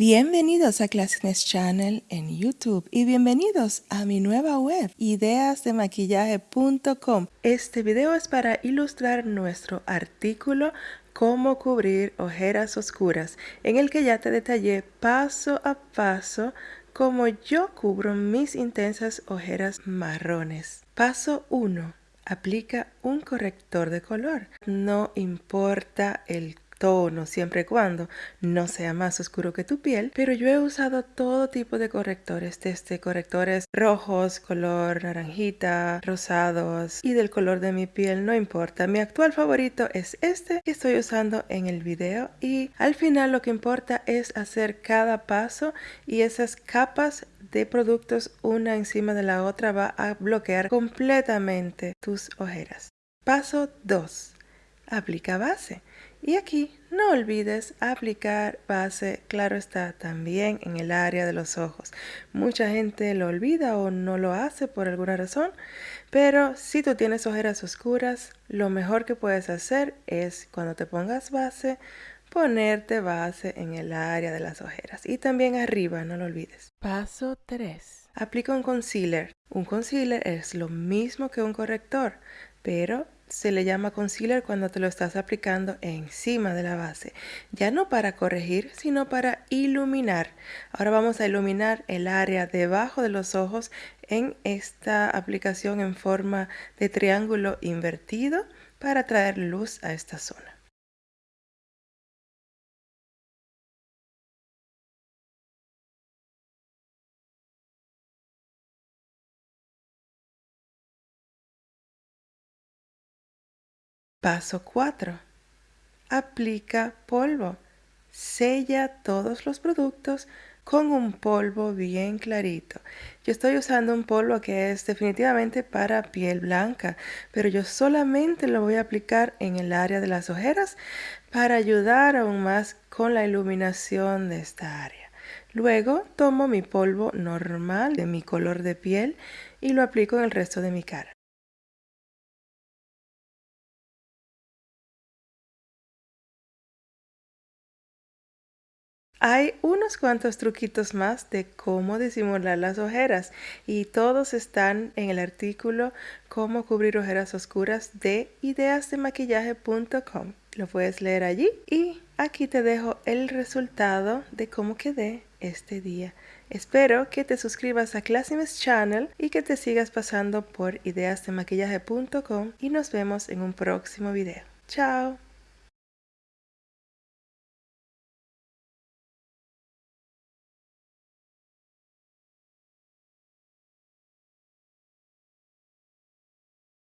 Bienvenidos a Classness Channel en YouTube y bienvenidos a mi nueva web ideasdemaquillaje.com. Este video es para ilustrar nuestro artículo Cómo cubrir ojeras oscuras, en el que ya te detallé paso a paso cómo yo cubro mis intensas ojeras marrones. Paso 1. Aplica un corrector de color. No importa el tono siempre y cuando no sea más oscuro que tu piel, pero yo he usado todo tipo de correctores, desde correctores rojos, color naranjita, rosados y del color de mi piel, no importa. Mi actual favorito es este que estoy usando en el video y al final lo que importa es hacer cada paso y esas capas de productos una encima de la otra va a bloquear completamente tus ojeras. Paso 2. Aplica base. Y aquí no olvides aplicar base, claro está, también en el área de los ojos. Mucha gente lo olvida o no lo hace por alguna razón, pero si tú tienes ojeras oscuras, lo mejor que puedes hacer es cuando te pongas base, ponerte base en el área de las ojeras y también arriba, no lo olvides. Paso 3. Aplica un concealer. Un concealer es lo mismo que un corrector, pero se le llama concealer cuando te lo estás aplicando encima de la base. Ya no para corregir, sino para iluminar. Ahora vamos a iluminar el área debajo de los ojos en esta aplicación en forma de triángulo invertido para traer luz a esta zona. Paso 4. Aplica polvo. Sella todos los productos con un polvo bien clarito. Yo estoy usando un polvo que es definitivamente para piel blanca, pero yo solamente lo voy a aplicar en el área de las ojeras para ayudar aún más con la iluminación de esta área. Luego tomo mi polvo normal de mi color de piel y lo aplico en el resto de mi cara. Hay unos cuantos truquitos más de cómo disimular las ojeras y todos están en el artículo Cómo cubrir ojeras oscuras de ideasdemaquillaje.com. Lo puedes leer allí y aquí te dejo el resultado de cómo quedé este día. Espero que te suscribas a Classimes Channel y que te sigas pasando por ideasdemaquillaje.com y nos vemos en un próximo video. Chao.